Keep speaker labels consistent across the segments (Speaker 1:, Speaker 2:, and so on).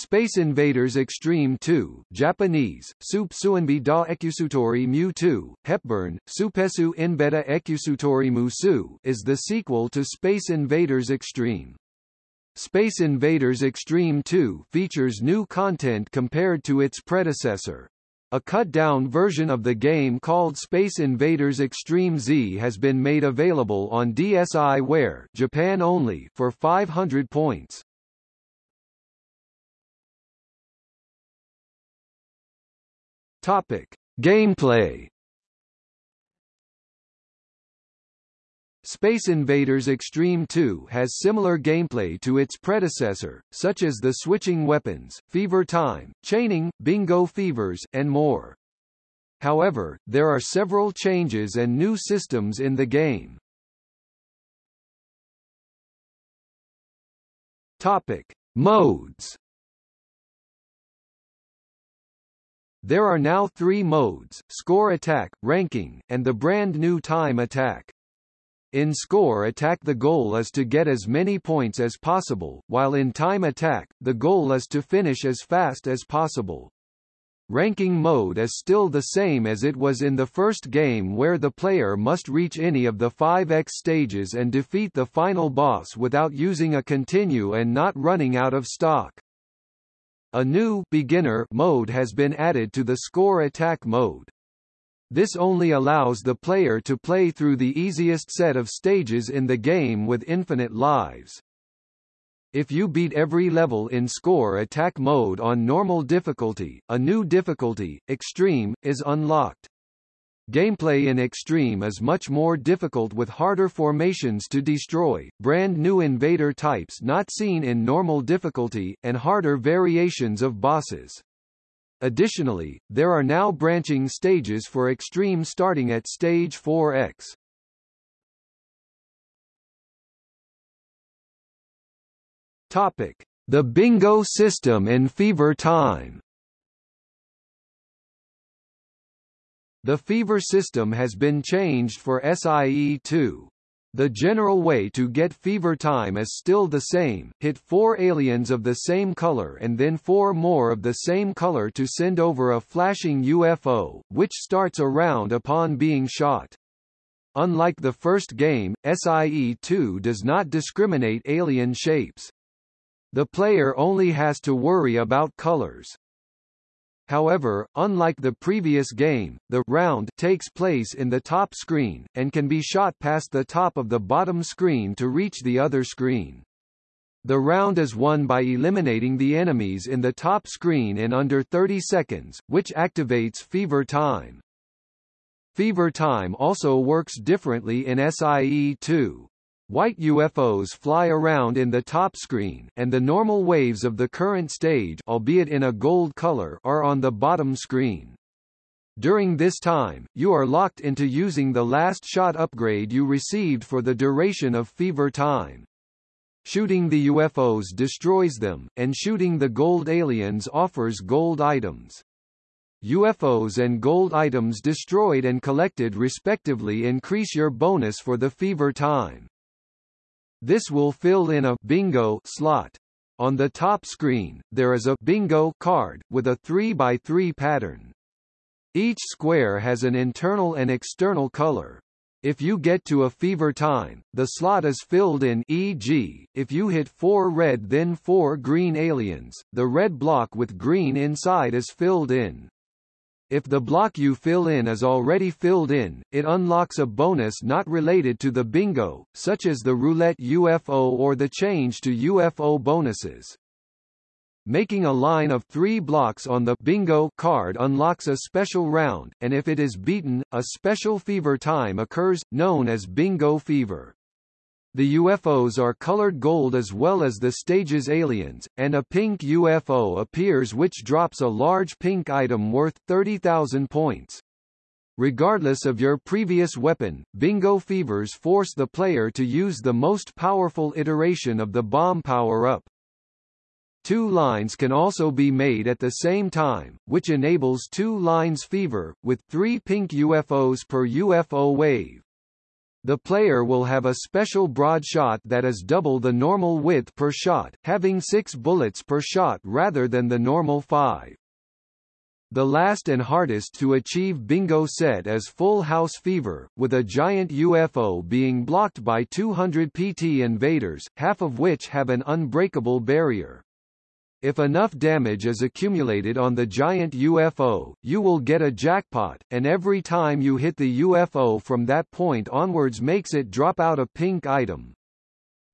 Speaker 1: Space Invaders Extreme 2 Japanese, Sup Suanbi da Ekusutori Mu 2, Hepburn, Supesu Inbeta Ekusutori Musu is the sequel to Space Invaders Extreme. Space Invaders Extreme 2 features new content compared to its predecessor. A cut-down version of the game called Space Invaders Extreme Z has been made available on DSiWare Japan only for 500 points. Topic: Gameplay. Space Invaders Extreme 2 has similar gameplay to its predecessor, such as the switching weapons, fever time, chaining, bingo fevers, and more. However, there are several changes and new systems in the game. Topic: Modes There are now three modes, Score Attack, Ranking, and the brand new Time Attack. In Score Attack the goal is to get as many points as possible, while in Time Attack, the goal is to finish as fast as possible. Ranking mode is still the same as it was in the first game where the player must reach any of the 5x stages and defeat the final boss without using a continue and not running out of stock. A new beginner mode has been added to the score attack mode. This only allows the player to play through the easiest set of stages in the game with infinite lives. If you beat every level in score attack mode on normal difficulty, a new difficulty, extreme, is unlocked. Gameplay in Extreme is much more difficult with harder formations to destroy, brand new invader types not seen in normal difficulty, and harder variations of bosses. Additionally, there are now branching stages for Extreme starting at stage 4x. Topic: The bingo system in Fever Time. The fever system has been changed for SIE-2. The general way to get fever time is still the same, hit four aliens of the same color and then four more of the same color to send over a flashing UFO, which starts a round upon being shot. Unlike the first game, SIE-2 does not discriminate alien shapes. The player only has to worry about colors. However, unlike the previous game, the round takes place in the top screen, and can be shot past the top of the bottom screen to reach the other screen. The round is won by eliminating the enemies in the top screen in under 30 seconds, which activates Fever Time. Fever Time also works differently in SIE 2. White UFOs fly around in the top screen, and the normal waves of the current stage albeit in a gold color are on the bottom screen. During this time, you are locked into using the last shot upgrade you received for the duration of fever time. Shooting the UFOs destroys them, and shooting the gold aliens offers gold items. UFOs and gold items destroyed and collected respectively increase your bonus for the fever time. This will fill in a bingo slot. On the top screen, there is a bingo card, with a 3x3 pattern. Each square has an internal and external color. If you get to a fever time, the slot is filled in e.g., if you hit 4 red then 4 green aliens, the red block with green inside is filled in. If the block you fill in is already filled in, it unlocks a bonus not related to the bingo, such as the roulette UFO or the change to UFO bonuses. Making a line of three blocks on the bingo card unlocks a special round, and if it is beaten, a special fever time occurs, known as bingo fever. The UFOs are colored gold as well as the stage's aliens, and a pink UFO appears which drops a large pink item worth 30,000 points. Regardless of your previous weapon, Bingo Fevers force the player to use the most powerful iteration of the bomb power-up. Two lines can also be made at the same time, which enables two lines fever, with three pink UFOs per UFO wave. The player will have a special broad shot that is double the normal width per shot, having six bullets per shot rather than the normal five. The last and hardest to achieve bingo set is Full House Fever, with a giant UFO being blocked by 200 PT invaders, half of which have an unbreakable barrier. If enough damage is accumulated on the giant UFO, you will get a jackpot, and every time you hit the UFO from that point onwards makes it drop out a pink item.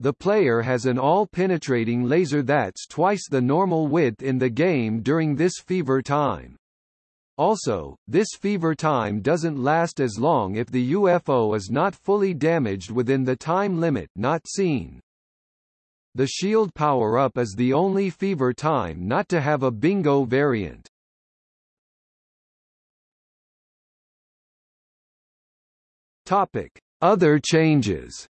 Speaker 1: The player has an all-penetrating laser that's twice the normal width in the game during this fever time. Also, this fever time doesn't last as long if the UFO is not fully damaged within the time limit not seen. The shield power-up is the only fever time not to have a bingo variant. Topic: Other changes.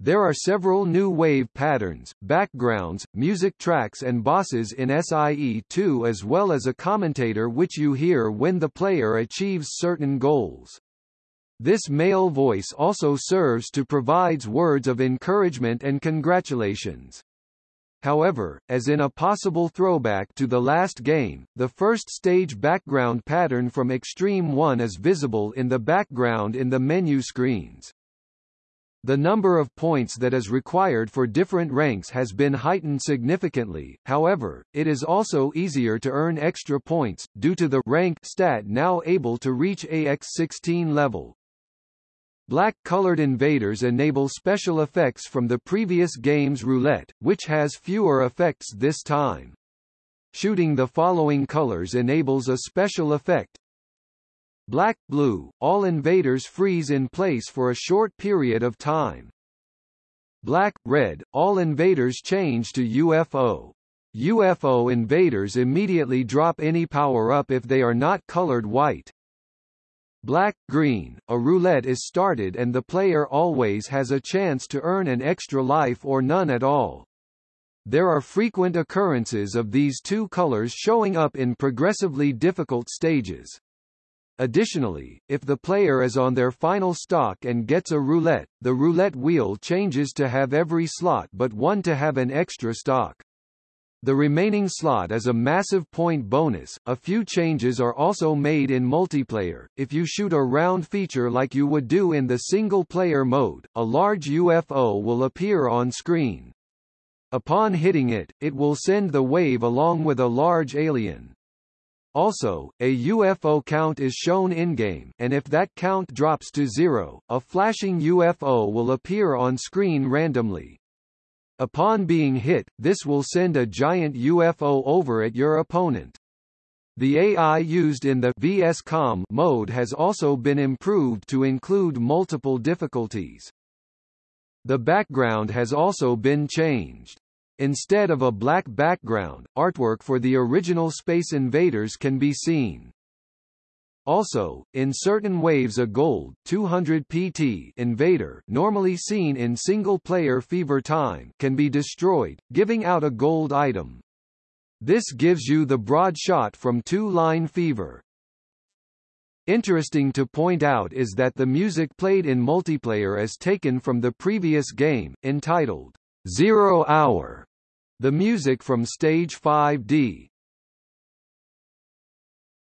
Speaker 1: There are several new wave patterns, backgrounds, music tracks and bosses in SIE2 as well as a commentator which you hear when the player achieves certain goals. This male voice also serves to provides words of encouragement and congratulations. However, as in a possible throwback to the last game, the first stage background pattern from Extreme 1 is visible in the background in the menu screens. The number of points that is required for different ranks has been heightened significantly, however, it is also easier to earn extra points, due to the rank stat now able to reach AX16 level. Black-colored invaders enable special effects from the previous game's roulette, which has fewer effects this time. Shooting the following colors enables a special effect. Black, blue, all invaders freeze in place for a short period of time. Black, red, all invaders change to UFO. UFO invaders immediately drop any power-up if they are not colored white. Black, green, a roulette is started and the player always has a chance to earn an extra life or none at all. There are frequent occurrences of these two colors showing up in progressively difficult stages. Additionally, if the player is on their final stock and gets a roulette, the roulette wheel changes to have every slot but one to have an extra stock. The remaining slot is a massive point bonus. A few changes are also made in multiplayer. If you shoot a round feature like you would do in the single player mode, a large UFO will appear on screen. Upon hitting it, it will send the wave along with a large alien. Also, a UFO count is shown in-game, and if that count drops to zero, a flashing UFO will appear on screen randomly. Upon being hit, this will send a giant UFO over at your opponent. The AI used in the VSCOM mode has also been improved to include multiple difficulties. The background has also been changed. Instead of a black background, artwork for the original Space Invaders can be seen. Also, in certain waves a gold 200 PT invader normally seen in single-player fever time can be destroyed, giving out a gold item. This gives you the broad shot from two-line fever. Interesting to point out is that the music played in multiplayer is taken from the previous game, entitled Zero Hour. The music from Stage 5D